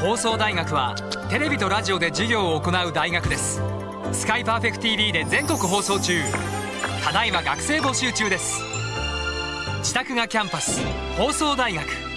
放送大学はテレビとラジオで授業を行う大学です。スカイパーフェクト TV で全国放送中。ただいま学生募集中です。自宅がキャンパス。放送大学。